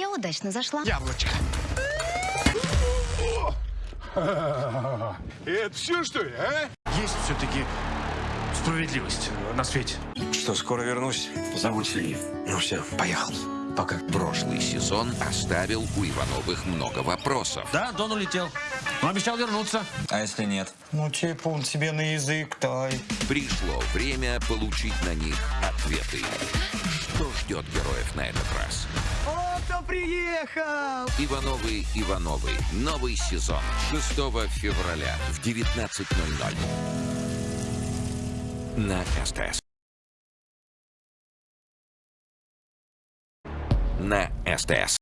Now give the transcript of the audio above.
я удачно зашла. Яблочко. Это все, что ли, а? Есть все-таки справедливость на свете. Что, скоро вернусь? Зовут Сергей. Ну все, поехал. Пока. Прошлый сезон оставил у Ивановых много вопросов. Да, Дон улетел. Но обещал вернуться. А если нет? Ну, типа он тебе на язык тай. Пришло время получить на них ответы. Что ждет героев на этот раз? О, приехал! Ивановы Ивановы. Новый сезон. 6 февраля в 19.00. На СТС. На СТС.